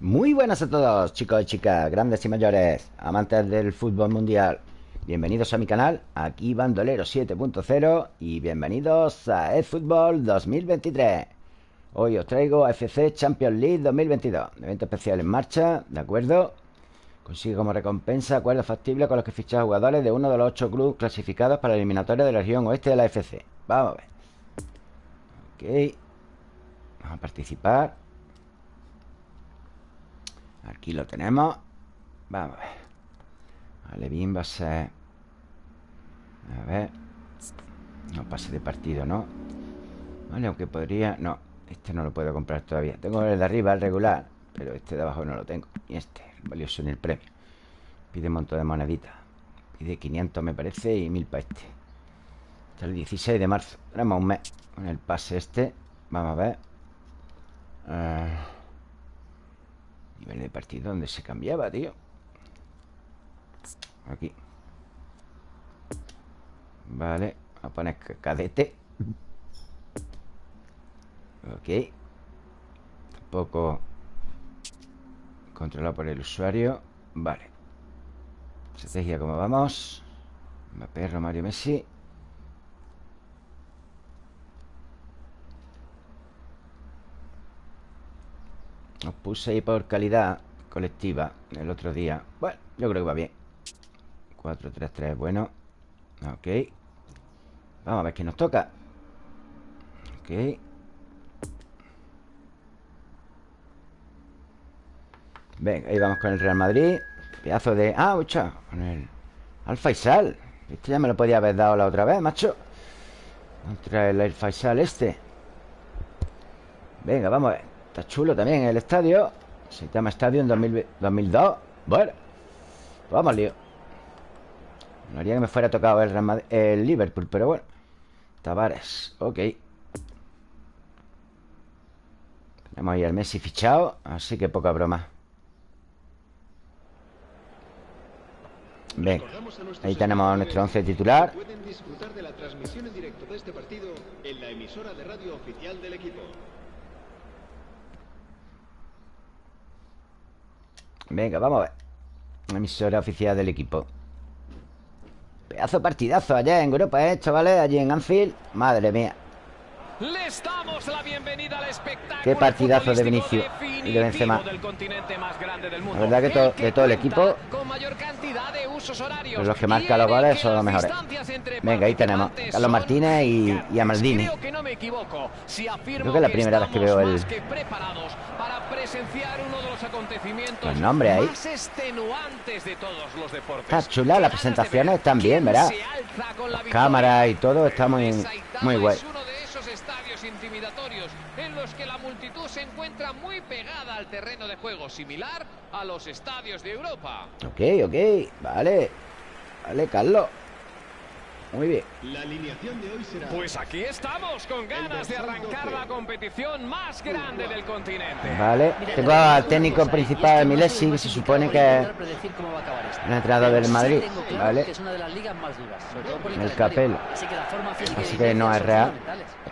Muy buenas a todos, chicos y chicas, grandes y mayores, amantes del fútbol mundial. Bienvenidos a mi canal, aquí Bandolero 7.0 y bienvenidos a eFootball 2023. Hoy os traigo AFC Champions League 2022, evento especial en marcha, ¿de acuerdo? Consigue como recompensa acuerdos factibles con los que fichar jugadores de uno de los ocho clubes clasificados para la eliminatoria de la región oeste de la AFC. Vamos a ver. Ok. Vamos a participar. Aquí lo tenemos. Vamos a ver. Vale, bien va a ser. A ver. No pase de partido, ¿no? Vale, aunque podría... No, este no lo puedo comprar todavía. Tengo el de arriba, el regular Pero este de abajo no lo tengo. Y este, valioso en el premio. Pide un montón de moneditas Pide 500 me parece y 1000 para este. Hasta el 16 de marzo. Tenemos un mes con el pase este. Vamos a ver. Eh, Nivel de partido donde se cambiaba, tío. Aquí. Vale a poner cadete. Ok. Tampoco Controlado por el usuario. Vale. Estrategia, ¿cómo vamos? Mbappé, Romario, Messi Os puse ahí por calidad colectiva el otro día. Bueno, yo creo que va bien. 4, 3, 3, bueno. Ok. Vamos a ver qué nos toca. Ok. Venga, ahí vamos con el Real Madrid. Pedazo de... Ah, mucha Con el Alfa Faisal. Este ya me lo podía haber dado la otra vez, macho. Contra el Alfa Faisal este. Venga, vamos a ver Está chulo también el estadio. Se llama Estadio en 2002 Bueno pues Vamos, lío. No haría que me fuera tocado el, el Liverpool Pero bueno. Tavares, ok. Tenemos ahí al Messi fichado Así que poca broma. Ven, ahí tenemos a nuestro once titular. Pueden disfrutar de la transmisión en directo de este partido en la emisora de radio oficial del equipo. Venga, vamos a ver Emisora oficial del equipo Pedazo partidazo allá en Europa, ¿eh, chavales? Allí en Anfield Madre mía les damos la bienvenida al espectáculo Qué partidazo de Vinicius y de Benzema. La verdad que to de todo el equipo los que marcan los goles son los mejores. Venga, ahí tenemos Carlos Martínez y, y a Maldini. Creo que es la primera vez que veo el los nombres ahí. Está chula, las presentaciones están bien, ¿verdad? Las cámaras y todo está muy, muy guay intimidatorios en los que la multitud se encuentra muy pegada al terreno de juego, similar a los estadios de Europa. Ok, ok, vale. Vale, Carlos. Muy bien. La alineación de hoy será... Pues aquí estamos, con ganas de arrancar la competición más grande del continente. Vale. Tengo al técnico principal, Milesi, que se supone que es el entrenador del Madrid. Vale. El Capel. Así que no es real.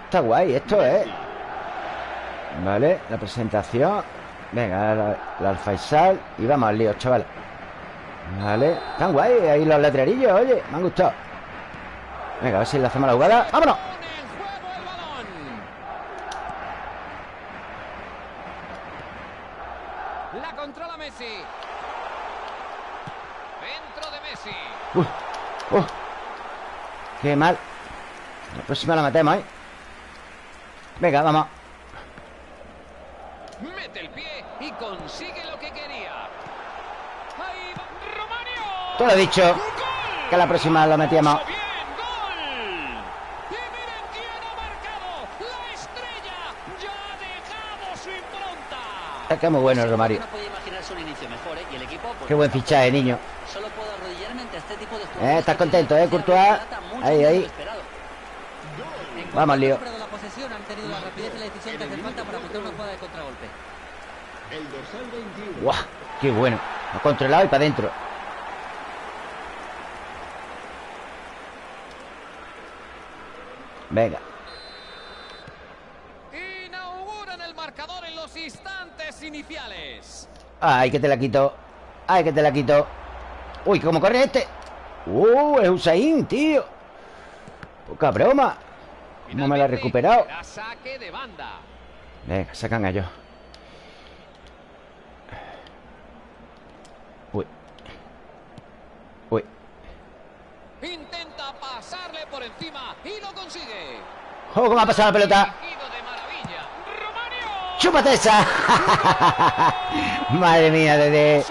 Está guay, esto es. Vale, la presentación. Venga, la, la Alfaisal. Y vamos al lío, chaval. Vale. Están guay ahí los letrerillos, oye. Me han gustado. Venga, a ver si le hacemos la jugada ¡Vámonos! La controla Messi. Dentro de Messi. Uy, uh, qué mal. La próxima la matemos, ¿eh? Venga, vamos. Mete el pie y consigue lo que quería. Ahí va Romario. Te lo he dicho. Que la próxima lo metíamos. Es que muy bueno el Romario. Qué buen fichaje, niño. Eh, ¿Estás contento, eh, Courtois? Ahí, ahí. Vamos, lío. ¡Guau! ¡Qué bueno! Ha controlado y para adentro. Venga. Ay, que te la quito. Ay, que te la quito. Uy, ¿cómo corre este? Uh, es Usain, tío. Poca broma. No me la he recuperado. Venga, sacan a ellos. Uy. Uy. Intenta pasarle por encima y lo consigue. ¡Oh, cómo ha pasado la pelota! ¡Chúpate esa! Madre mía, desde,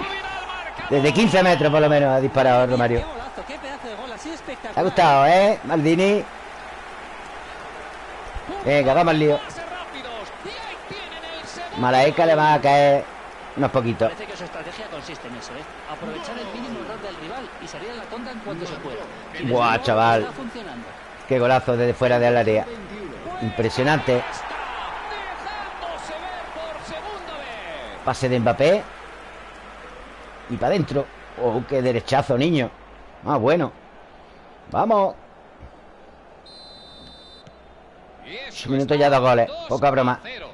desde 15 metros por lo menos ha disparado Romario. De Te ha gustado, ¿eh? Maldini. Venga, vamos al lío. Malaeca le va a caer unos poquitos. Parece que su estrategia consiste en eso, ¿eh? Aprovechar el mínimo error del rival y salir a la contra en cuanto se pueda. Luego, chaval. Qué golazo desde fuera del área. Impresionante. Está dejándose ver por segunda vez. Pase de Mbappé. Y para adentro. Oh, qué derechazo, niño. Ah, bueno. Vamos. Minutos está ya dos goles. 2 Poca broma. a 0.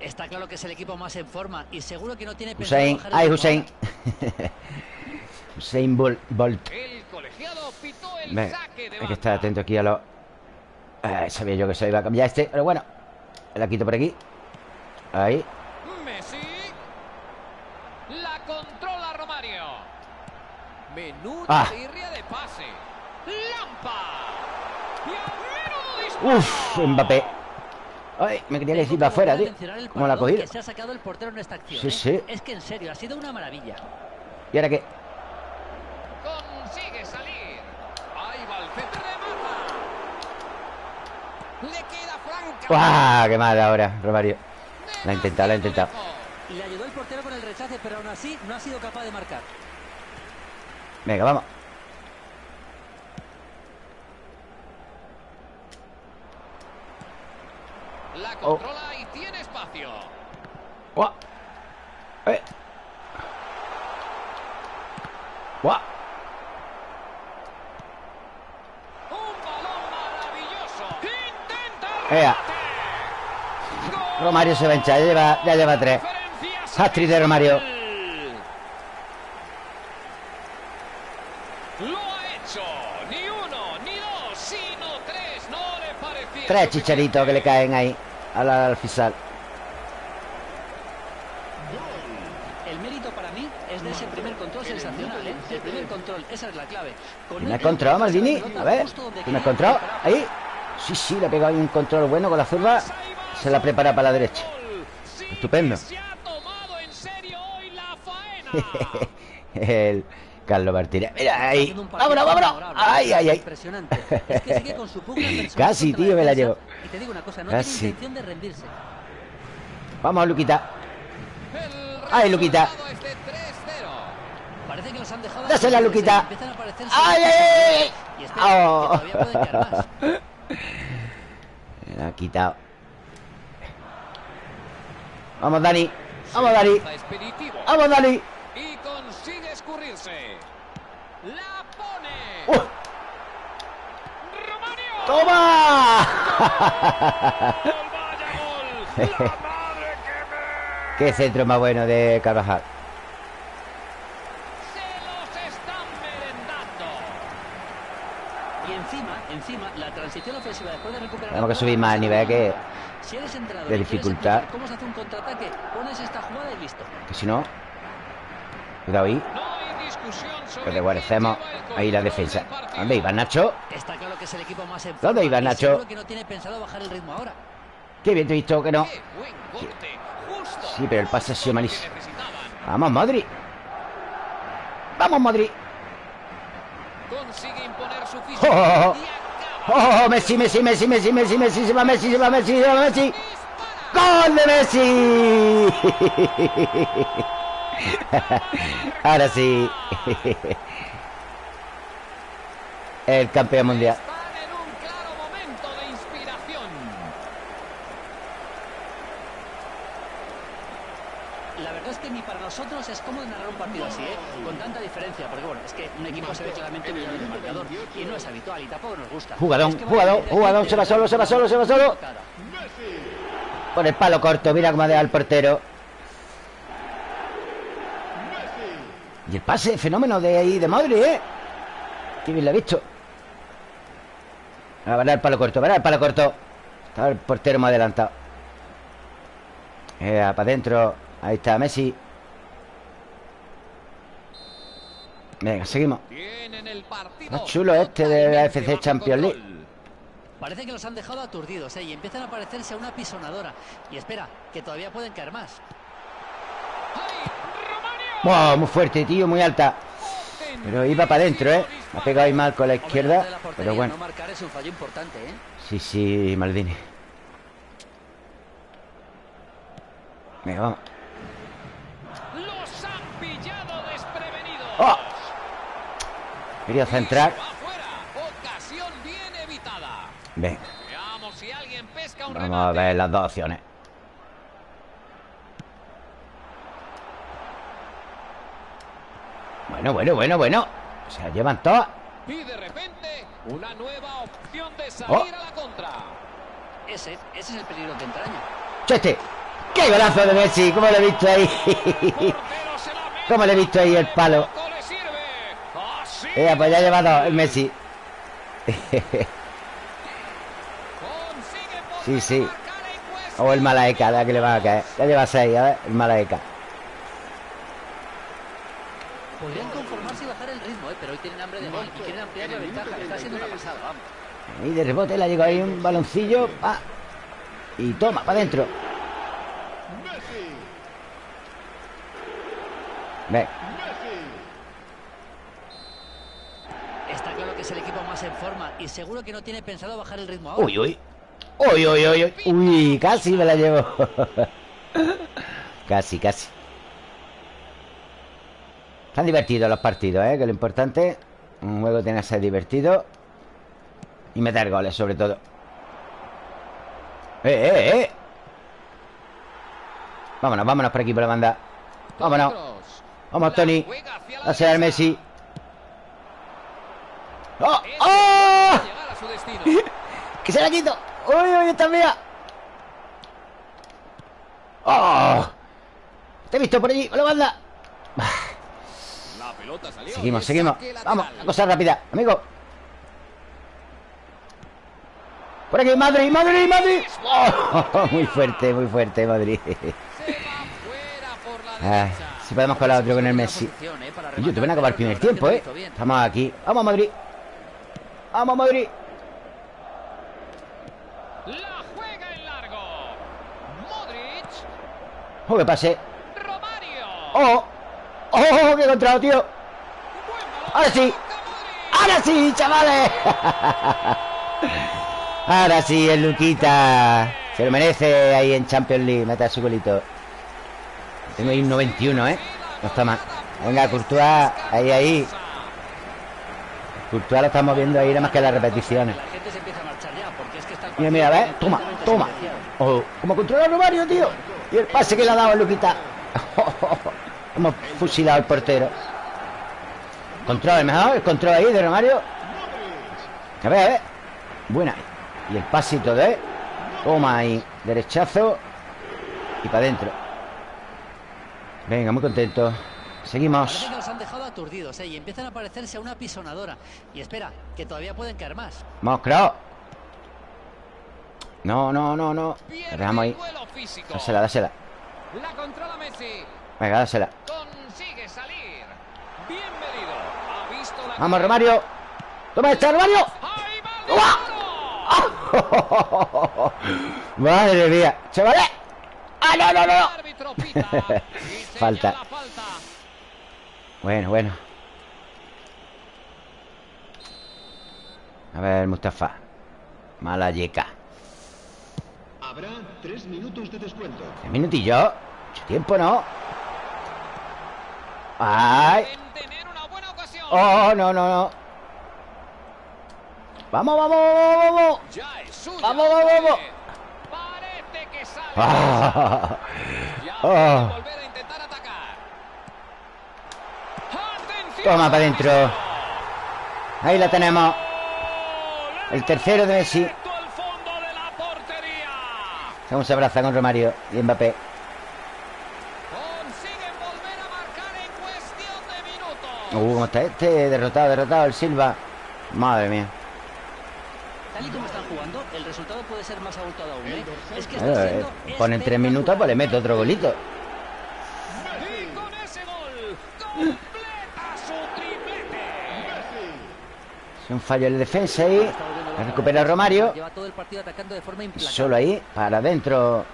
Está claro que es el equipo más en forma y seguro que no tiene Hussein. Ay, Hussein. Hussein Bol- Bolt. El colegiado pitó el Venga, saque de hay que estar atento aquí a los... Ay, sabía yo que se iba a cambiar este, pero bueno. La quito por aquí. Ahí. Messi. La controla Romario. Menuda Ah. tirria de pase. Lampa. Y a menudo disparo. Uf, Mbappé. Ay, me quería que se iba afuera, tío. ¿Cómo la ha cogido? se ha sacado el portero en esta acción. Sí, ¿eh? sí. Es que en serio, ha sido una maravilla. ¿Y ahora qué? Consigue salir. Ahí va el centro de mata. Le queda franca. ¡Guau! ¡Qué mal ahora, Romario! La ha intentado, la ha intentado. Le ayudó el portero con el rechace, pero aún así no ha sido capaz de marcar. Venga, vamos. La Oh. controla y tiene espacio. ¡Guau! ¡Eh! ¡Guau! Un balón maravilloso. Intenta. ¡Ea! Romario se va a hinchar, ya lleva, ya lleva tres. Hat-trick de Romario. Lo ha hecho. Ni uno, ni dos, sino tres. No le parecía. Tres chicharitos que le caen ahí al, al fisal. El mérito para mí es de ese primer control sensacional, ¿eh? El primer control, esa es la clave. Con ¿Me ha encontrado, Maldini? A ver. ¿Me ha encontrado? Ahí. Sí, sí, le ha pegado ahí un control bueno con la zurda. Se la prepara para la derecha. Estupendo. que Se ha tomado en serio hoy la faena. El Carlos Martínez. Mira ahí. Vámonos, vámonos. Ay, ay, ay. Impresionante. Es que sigue con su pugna Casi, tío, me la llevo. Y te digo una cosa, no Casi. tiene intención de rendirse. Vamos, Luquita. Ay, Luquita. resultado es de 3-0. Parece que los han dejado. Dásela, Luquita. Empiezan a aparecer ¡Ay, ay, ay! Y espera, Oh. que todavía pueden más. Me la ha quitado. Vamos, Dani. Vamos, Dani. Vamos, Dani. Escurrirse. La pone. ¡Uh! Romario. ¡Toma! Gol, vaya gol. La madre que me. Qué centro más bueno de Carvajal. Se los están merendando. Y encima, encima, la transición ofensiva después de recuperar. Tenemos que subir más el nivel que, Si eres entrenador de dificultad. ¿Cómo se hace un contraataque? Pones esta jugada y listo. que si no. Cuidado ahí. No lleva el ahí la defensa. ¿Dónde iba Nacho? Está claro que es el equipo más ¿Dónde iba, Nacho? que no tiene pensado bajar el ritmo ahora. Qué bien te he visto que no. Sí, pero el pase ha sido malísimo. Vamos, Madrid. Vamos, Madrid. Consigue imponer su físico. Oh, oh, oh. Acaba. ¡Oh, oh, Messi, Messi, Messi, Messi, Messi, Messi! ¡Se va Messi, se va Messi, se va Messi! ¡Gol de Messi! Ahora sí. El campeón mundial. En un claro momento de inspiración. La verdad es que ni para nosotros es cómodo narrar un partido así, ¿eh? Con tanta diferencia, porque bueno, es que un equipo se ve claramente millón de marcador y no es habitual y tampoco nos gusta. Jugadón, Es que jugadón, jugadón, se va solo, se va solo, se va solo. Por el palo corto Mira cómo ha dejado el portero Y el pase, fenómeno de ahí de Madrid, ¿eh? Qué bien lo he visto. A ver el palo corto, ver el palo corto. Está el portero más adelantado. Eh, Para adentro Ahí está Messi. Venga, seguimos. Está chulo este de la FC Champions League. Parece que los han dejado aturdidos ¿eh? y empiezan a parecerse a una pisonadora. Y espera, que todavía pueden caer más. Wow, muy fuerte, tío, muy alta. Pero iba para adentro, ¿eh? Ha pegado ahí mal con la izquierda. Pero bueno. ¿eh? Sí, sí, Maldini. Venga, vamos. ¡Oh! Quería centrar. Venga. Vamos a ver las dos opciones. Bueno, bueno, bueno, bueno. Se la llevan todas. Y de repente, una nueva opción de salir oh. a la contra. Ese, ese es el peligro que entraña. ¡Cheste! ¡Qué golazo de Messi! ¿Cómo lo he visto ahí? ¿Cómo le he visto ahí el palo? Eh, pues ya ha llevado el Messi. sí, sí. O el Malaeka, la que le va a caer. Ya lleva seis, a ver, el Malaeka. Podrían conformarse y bajar el ritmo, ¿eh? pero hoy tienen hambre de gol y quieren ampliar la ventaja. Está siendo una pasada, vamos. Y de rebote le ha llegado ahí un baloncillo. Ah, y toma, para adentro. Ve. Está claro que es el equipo más en forma y seguro que no tiene pensado bajar el ritmo ahora. Uy, uy. Uy, uy, uy, uy. Uy, casi me la llevo. casi, casi. Están divertidos los partidos, ¿eh? Que lo importante Un juego tiene que ser divertido Y meter goles, sobre todo ¡Eh, eh, eh! Vámonos, vámonos por aquí, por la banda Vámonos Vamos, Tony Hacia el Messi ¡Oh! ¡Oh! ¡Que se la quito! ¡Uy, uy, esta mía! ¡Oh! Te he visto por allí, por la banda Seguimos, seguimos. Vamos, cosa rápida, amigo. Por aquí, Madrid, Madrid, Madrid. Oh, Muy fuerte, muy fuerte, Madrid. Ah, Si podemos colar otro con el Messi. Yo te van a acabar el primer tiempo, ¿eh? Estamos aquí. Vamos, Madrid. Vamos, Madrid. La juega en largo. Modric. Oh, que pase. Oh ¡Oh, qué encontrado, tío! ¡Ahora sí! ¡Ahora sí, chavales! Ahora sí, el Luquita. Se lo merece ahí en Champions League Mete su golito. Tengo ahí un 91, ¿eh? No está mal. Venga, Courtois Ahí, ahí. Courtois lo estamos viendo ahí Nada más que las repeticiones. Mira, mira, ¿ves? Toma, toma. Oh, Como controla Romario, tío. Y el pase que le ha dado el Luquita. Hemos fusilado al portero Control, mejor El control ahí de Romario A ver, a ver. Buena. Y el pasito de Toma ahí Derechazo Y para adentro Venga, muy contento. Seguimos. Nos han dejado aturdidos ¿eh? Y empiezan a parecerse a una pisonadora. Y espera, que todavía pueden caer más. Vamos, creo No, no, no, no. La dejamos ahí. Dásela, dásela. La controla Messi. Venga, dásela. Consigue salir. Bienvenido. Ha visto la Vamos, Romario. Toma esta, Romario. Madre mía. ¡Chavales! ¡Ah, no, no, no! falta. Bueno, bueno. A ver, Mustafa. Mala yeca. Habrá tres minutos de descuento. ¿Tres minutillos? Mucho tiempo, ¿no? ¡Ay! ¡Oh, no, no, no! ¡Vamos, vamos, vamos, vamos! ¡Vamos, vamos, vamos! Parece que sale. ¡Ah! ¡Oh! Toma para adentro. Ahí la tenemos. El tercero de Messi. ¿Cómo se abraza con Romario y Mbappé? Consiguen volver a marcar en cuestión de minutos. Uh, ¿cómo está este? Derrotado, derrotado el Silva. Madre mía. Tal y como están jugando, el resultado puede ser más abultado aún, ¿eh? Es que está Eh, siendo eh, ponen tres minutos, pues le meto otro golito. Y con ese gol completa su triplete. Es un fallo en la defensa ahí. Recupera Romario. Lleva todo el partido atacando de forma implacable. Solo ahí, para adentro.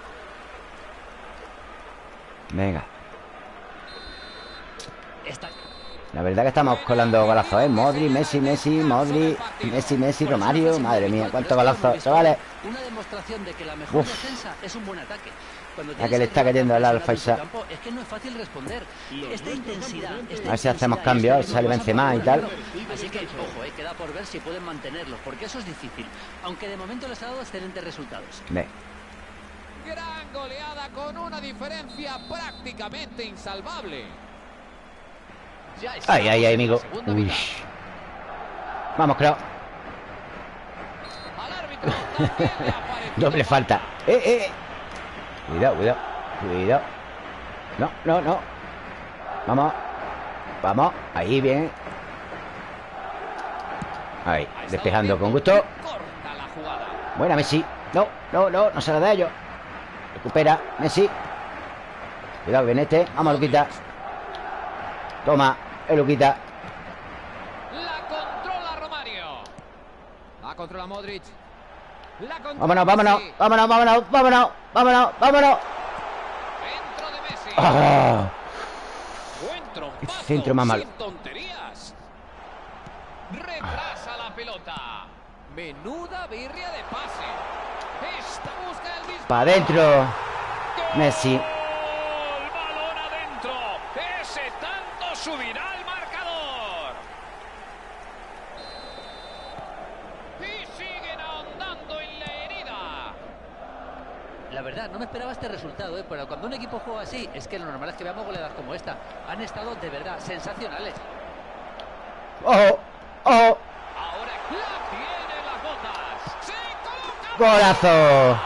Venga. Está- La verdad que estamos colando golazos, ¿eh? Modri, Messi, Messi, Modri, Messi, Messi, Romario. Madre mía, cuántos golazos. Chavales, Una demostración de que la mejor Uf. defensa es un buen ataque. Tienes que le el está cayendo tan al presionado Alfaiza. en tu campo, Es que no es fácil responder. Esta intensidad. esta A ver si hacemos cambios, este sale Benzema y tal. Así que, ojo, eh, queda por ver si pueden mantenerlo, porque eso es difícil. Aunque de momento les ha dado excelentes resultados. ve. Gran goleada con una diferencia prácticamente insalvable. Ay, ay, ay, amigo. Uy. Vamos, creo. Doble falta. Eh, eh. Cuidado, cuidado. Cuidado. No, no, no. Vamos. Vamos. Ahí, bien. Ahí, despejando bien, con gusto. Buena, Messi. No, no, no, no se la da a ellos. Recupera, Messi. Cuidado, Benete. Vamos, Luquita. Toma, el Luquita. La controla Romario. La controla Modric. La controla Vámonos, vámonos, vámonos, vámonos, vámonos, vámonos, vámonos. Dentro de Messi. Ah, Buen trompazo. centro más malo. Sin tonterías. Retrasa la pelota. Menuda birria de pase. Esta busca el disparo. Pa' adentro. Messi. Adentro. Ese tanto subirá el marcador. Y siguen ahondando en la herida. No me esperaba este resultado, ¿eh? pero cuando un equipo juega así, es que lo normal es que veamos goleadas como esta. Han estado de verdad sensacionales. Ojo, ojo. Ahora la tiene en las botas. Se. Golazo.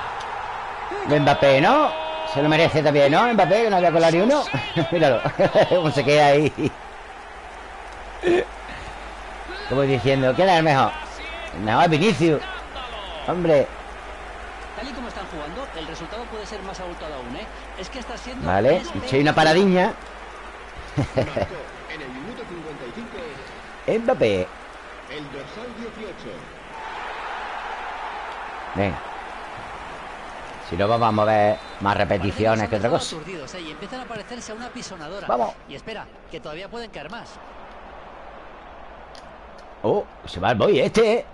De Mbappé, ¿no? Se lo merece también, ¿no? Mbappé, que no había colado ni uno. Míralo. Cómo se queda ahí. Como diciendo, ¿quién es el mejor? El mejor es Vinicius. Hombre. Tal y como están jugando, el resultado puede ser más abultado aún, ¿eh? Es que está siendo... Vale. Si hay una paradiña. En el minuto 55 Mbappé. el dorsal 18. Venga. Si no, vamos a ver más repeticiones que otra cosa. Aturdidos, ¿eh? Y empiezan a parecerse a una pisonadora. Vamos. Y espera, que todavía pueden caer más. Oh, se va el boy este, ¿eh?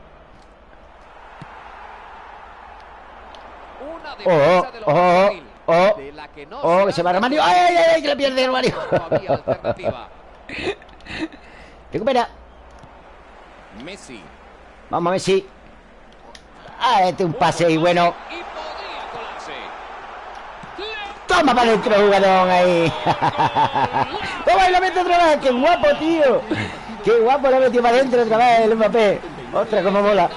Una Oh, lo oh, oh, oh, se que se va Romario. ¡Ay, ay, ay! Que le pierde Romario. Recupera. Messi. Vamos, Messi. Ah, este un pase y bueno. Toma para adentro, jugador ahí. Toma y la mete otra vez. Qué guapo, tío. Qué guapo la metió para adentro otra vez el Mbappé. Otra como un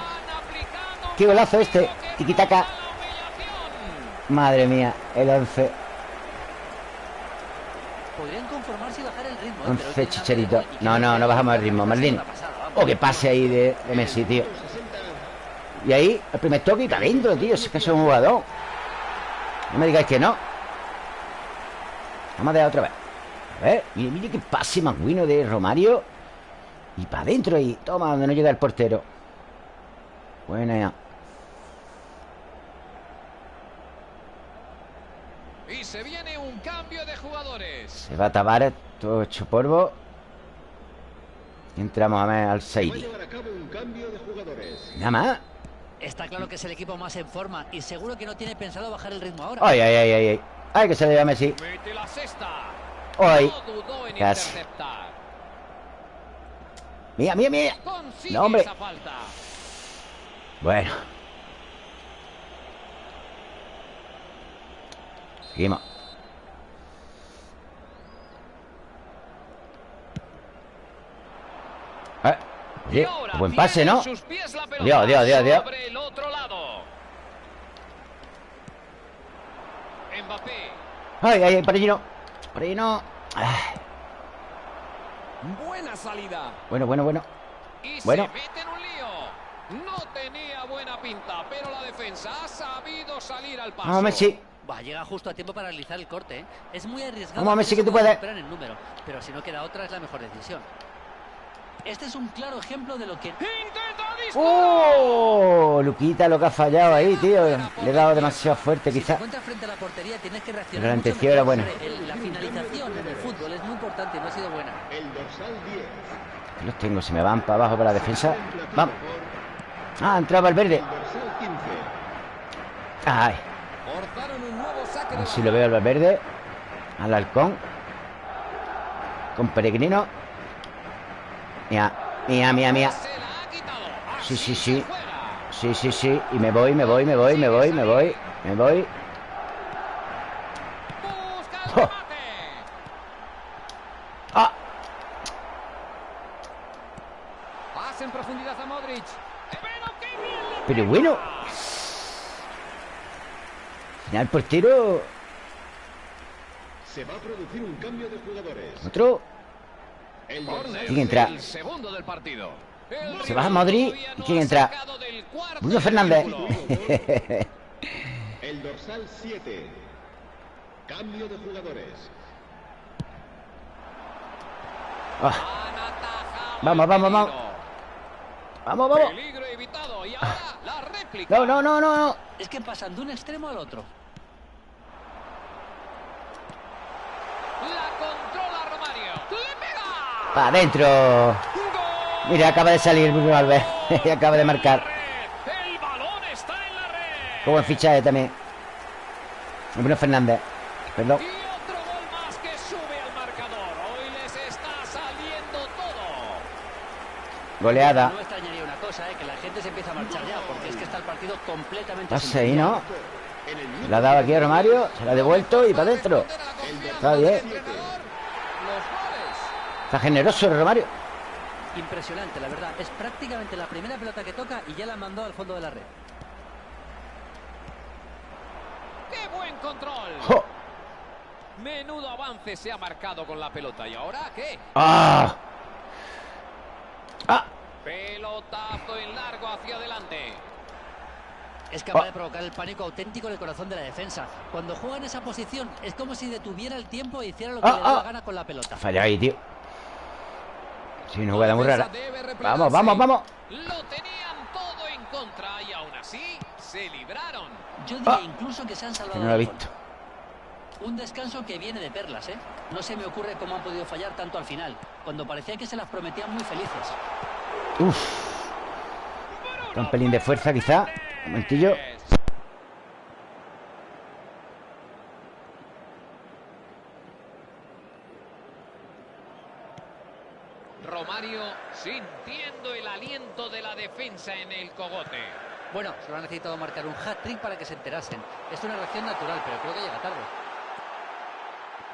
Qué golazo este. Tiquitaca. Madre mía, el 11. Podrían conformarse y bajar el ritmo. ¿eh? Pero 11 tienen chicherito. hambre, ¿eh? Y No, no, no bajamos el ritmo, pasada, vamos. Oh, qué pase ahí de, de Messi, tío. 60 Y ahí, el primer toque y para adentro, tío. Es que es un jugador. No me digáis que no. Vamos a dar otra vez. A ver, mire, mire qué pase más bueno de Romario. Y para adentro ahí. Toma, donde no llega el portero. Buena ya. Se viene un cambio de jugadores. Se va a tabar todo hecho polvo. Entramos a ver al Seidi. Nada más. Está claro que es el equipo más en forma y seguro que no tiene pensado bajar el ritmo ahora. Ay, ay, ay, ay, ay. Ay, que se le llama Messi. Mete la cesta. Ay. No Casi. mía, mía. Consigue No, hombre. esa falta. Bueno. Seguimos. Eh, ahora buen pase, ¿no? Dios, Dios, Dios, Dios. Ay, ay, ay, por allí no Por allí no Ay, Buena salida. Bueno, bueno, bueno Y Bueno. se mete en un lío. No tenía buena pinta, pero la defensa ha sabido salir al paso. Vamos, Messi Va, llega justo a tiempo para realizar el corte. ¿eh? Es muy arriesgado. Que tú puedes. el número, pero si no queda otra es la mejor decisión. Este es un claro ejemplo de lo que. ¡Oh! Luquita lo que ha fallado ahí, tío Le he dado demasiado fuerte si te quizá encuentras frente a la portería tienes que reaccionar. Pero la mucho intención era buena. El- la finalización en el fútbol es muy importante y no ha sido buena. El dorsal 10. Los tengo, se me van para abajo para la defensa Vamos Ah, entraba el verde El dorsal 15. Ay, nuevo saque a de ver si lo veo al Valverde Al halcón Con peregrino Mía, mía, mía, mía. Sí, Así sí, sí. Sí, sí, sí Y me voy, me voy, me voy, me voy, me voy Me voy remate. ¡Ah! Pero bueno Al portero Se va a producir un cambio de jugadores. Otro El ¿Quién entra? El segundo del partido. El Se baja todavía ¿Y quién entra? Bruno Fernández. El dorsal 7. Cambio de jugadores. Atajado Vamos, vamos, vamos. Vamos, vamos Peligro evitado. Y ahora la réplica. No, no, no, no, no Es que pasan de un extremo al otro. La controla Romario. ¡Le pega! Para adentro. Mira, acaba de salir Bruno Alves Y acaba de marcar buen fichaje también Bruno Fernández Perdón. Goleada No cosa, ¿eh? que la gente se empieza a marchar ya, porque es que está el partido completamente Pase ahí, ¿no? La ha dado aquí a Romario Se la ha devuelto y para adentro Está bien. Está generoso el Romario Impresionante, la verdad. Es prácticamente la primera pelota que toca y ya la mandó al fondo de la red. ¡Qué buen control! ¡Jo! Menudo avance se ha marcado con la pelota. ¿Y ahora qué? ¡Ah! ¡Ah! Pelotazo en largo hacia adelante. Es capaz Oh. de provocar el pánico auténtico en el corazón de la defensa. Cuando juega en esa posición es como si detuviera el tiempo e hiciera lo que Ah, le da ah. la gana con la pelota. Ha fallado ahí, tío Sí, una jugada muy La rara Vamos, vamos, vamos Lo tenían todo en contra y aún así se libraron. Yo diría Ah. incluso que se han salvado. no lo he del gol. visto Un descanso que viene de perlas, ¿eh? No se me ocurre cómo han podido fallar tanto al final, cuando parecía que se las prometían muy felices. Uf Un pelín de fuerza quizá Un momentillo Romario sintiendo el aliento de la defensa en el cogote. Bueno, solo ha necesitado marcar un hat-trick para que se enterasen. Es una reacción natural, pero creo que llega tarde.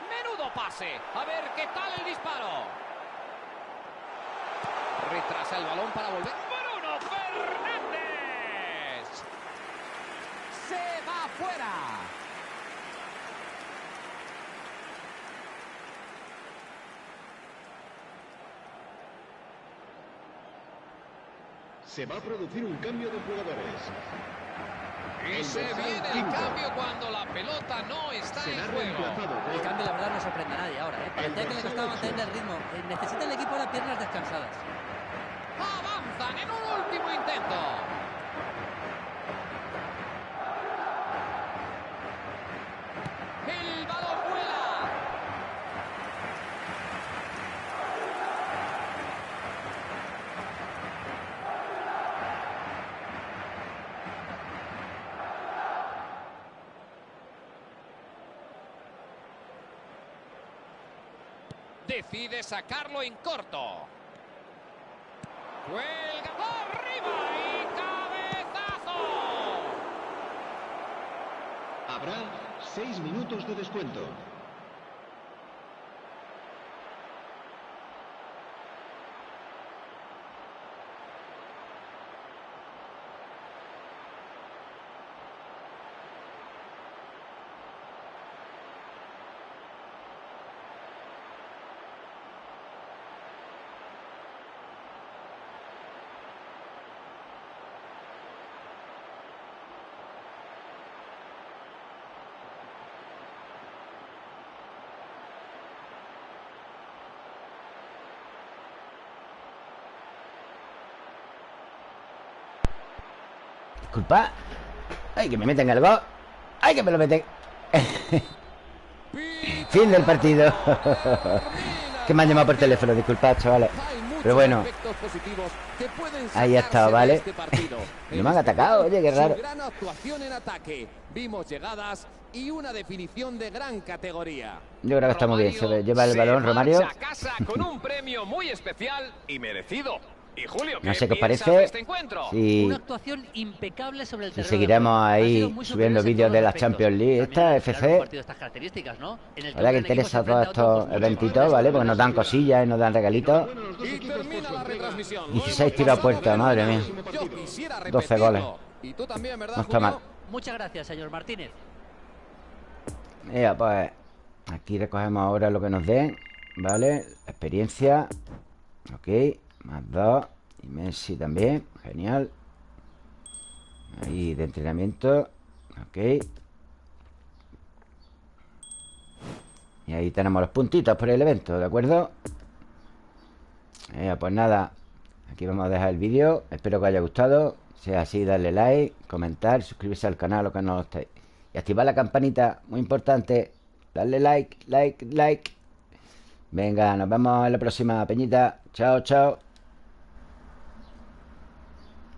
Menudo pase. A ver qué tal el disparo. Retrasa el balón para volver. Bruno Fernández. Se va fuera. Se va a producir un cambio de jugadores. Y se viene el cambio cuando la pelota no está en juego. reemplazado El cambio, la verdad, no sorprende a nadie ahora, ¿eh? Parecía que le costaba mantener el ritmo. Eh, Necesita el equipo ahora piernas descansadas. Avanzan en un último intento. El balón vuela. Decide sacarlo en corto. Cuelga arriba y cabezazo. Habrá seis minutos de descuento. Disculpa. Ay, que me meten el gol. Ay, que me lo meten. fin del partido. que me han llamado por teléfono, disculpad, chavales. Pero bueno, ahí ha estado, ¿vale? Este no me han atacado, oye, qué raro. Gran actuación en ataque. Vimos llegadas y una definición de gran categoría. Yo creo que está muy bien. Se lleva el balón, Romario. Casa con un premio muy especial y merecido. Y Julio, no sé qué os parece. Este si, Una actuación impecable sobre el si seguiremos ahí subiendo vídeos de la Champions League. Esta FC. ¿no? La que interesa todos estos eventitos, ¿vale? Porque nos dan cosillas y nos dan regalitos. 16 tiros a puerta, madre mía. 12 goles. No está mal. Muchas gracias, señor Martínez. Mira, pues aquí recogemos ahora lo que nos den, ¿vale? experiencia. Ok. Más dos. Y Messi también. Genial. Ahí de entrenamiento. Ok. Y ahí tenemos los puntitos por el evento, ¿de acuerdo? Eh, pues nada. Aquí vamos a dejar el vídeo. Espero que os haya gustado. Si es así, darle like, comentar, suscribirse al canal o que no lo estéis. Y activar la campanita, muy importante. Darle like, like, like. Venga, nos vemos en la próxima, Peñita. Chao, chao.